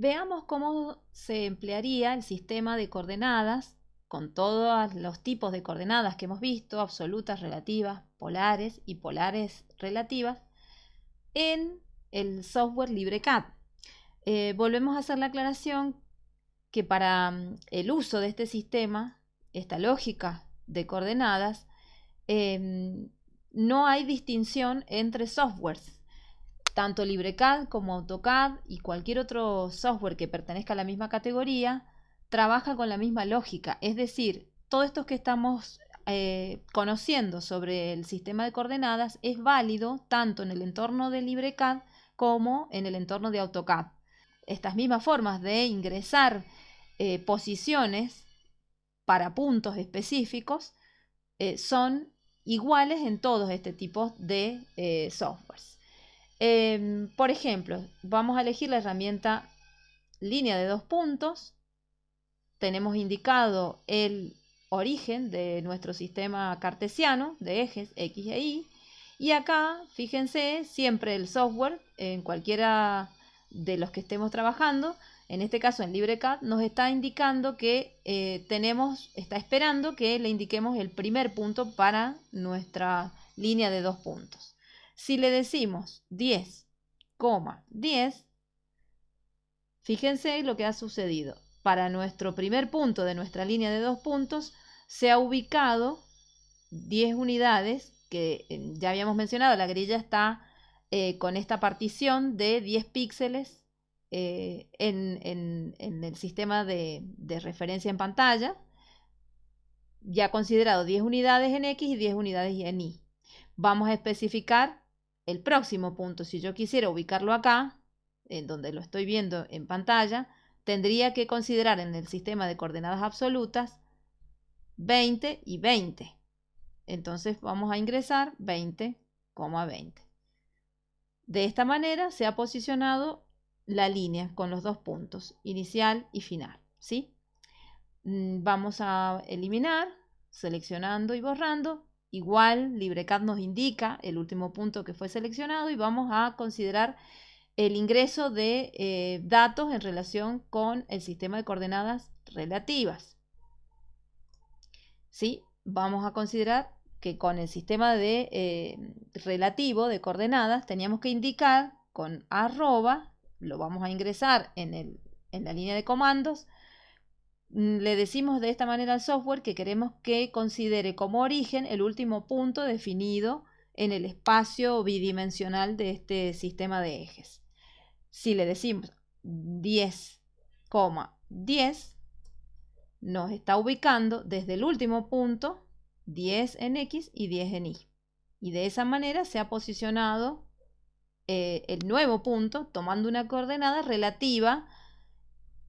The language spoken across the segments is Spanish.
Veamos cómo se emplearía el sistema de coordenadas con todos los tipos de coordenadas que hemos visto, absolutas, relativas, polares y polares relativas, en el software LibreCAD. Eh, volvemos a hacer la aclaración que para mm, el uso de este sistema, esta lógica de coordenadas, em, no hay distinción entre softwares. Tanto LibreCAD como AutoCAD y cualquier otro software que pertenezca a la misma categoría trabaja con la misma lógica. Es decir, todo esto que estamos eh, conociendo sobre el sistema de coordenadas es válido tanto en el entorno de LibreCAD como en el entorno de AutoCAD. Estas mismas formas de ingresar eh, posiciones para puntos específicos eh, son iguales en todos este tipo de softwares. Em, por ejemplo, vamos a elegir la herramienta línea de dos puntos. Tenemos indicado el origen de nuestro sistema cartesiano de ejes X e Y. Y acá, fíjense, siempre el software, en cualquiera de los que estemos trabajando, en este caso en LibreCAD, nos está indicando que eh, tenemos, está esperando que le indiquemos el primer punto para nuestra línea de dos puntos. Si le decimos 10, 10, fíjense lo que ha sucedido. Para nuestro primer punto de nuestra línea de dos puntos, se ha ubicado 10 unidades, que eh, ya habíamos mencionado, la grilla está eh, con esta partición de 10 píxeles eh, en, el sistema de, referencia en pantalla, ya considerado 10 unidades en X y 10 unidades en Y. Vamos a especificar el próximo punto. Si yo quisiera ubicarlo acá, en donde lo estoy viendo en pantalla, tendría que considerar en el sistema de coordenadas absolutas 20 y 20. Entonces vamos a ingresar 20,20. De esta manera se ha posicionado la línea con los dos puntos, inicial y final. ¿sí? Mm, vamos a eliminar, seleccionando y borrando. Igual LibreCAD nos indica el último punto que fue seleccionado y vamos a considerar el ingreso de eh, datos en relación con el sistema de coordenadas relativas. ¿Sí? Vamos a considerar que con el sistema de eh, relativo de coordenadas teníamos que indicar con arroba lo vamos a ingresar en, la línea de comandos, le decimos de esta manera al software que queremos que considere como origen el último punto definido en el espacio bidimensional de este sistema de ejes. Si le decimos 10,10, nos está ubicando desde el último punto 10 en X y 10 en Y. Y de esa manera se ha posicionado eh, el nuevo punto tomando una coordenada relativa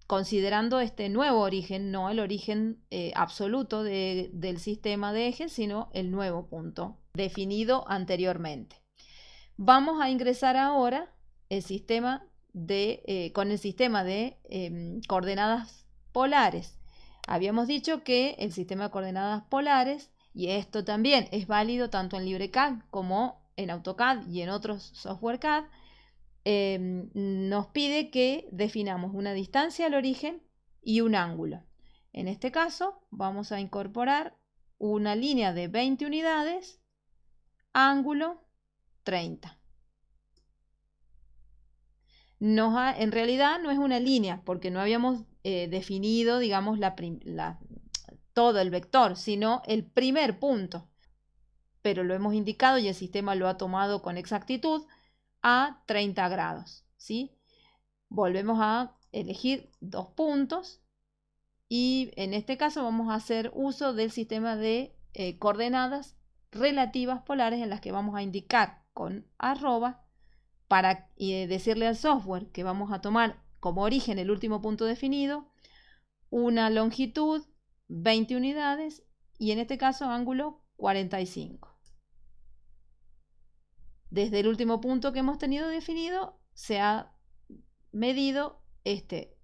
considerando este nuevo origen, no el origen eh, absoluto del sistema de ejes, sino el nuevo punto definido anteriormente. Vamos a ingresar ahora el sistema de, eh, con el sistema de em, coordenadas polares. Habíamos dicho que el sistema de coordenadas polares, y esto también es válido tanto en LibreCAD como en AutoCAD y en otros software CAD, em, nos pide que definamos una distancia al origen y un ángulo. En este caso vamos a incorporar una línea de 20 unidades, ángulo 30. en realidad no es una línea porque no habíamos eh, definido, digamos, todo el vector, sino el primer punto pero lo hemos indicado y el sistema lo ha tomado con exactitud a 30 grados. ¿sí? Volvemos a elegir dos puntos y en este caso vamos a hacer uso del sistema de eh, coordenadas relativas polares en las que vamos a indicar con arroba para eh, decirle al software que vamos a tomar como origen el último punto definido, una longitud 20 unidades y en este caso ángulo 45. Desde el último punto que hemos tenido definido, se ha medido este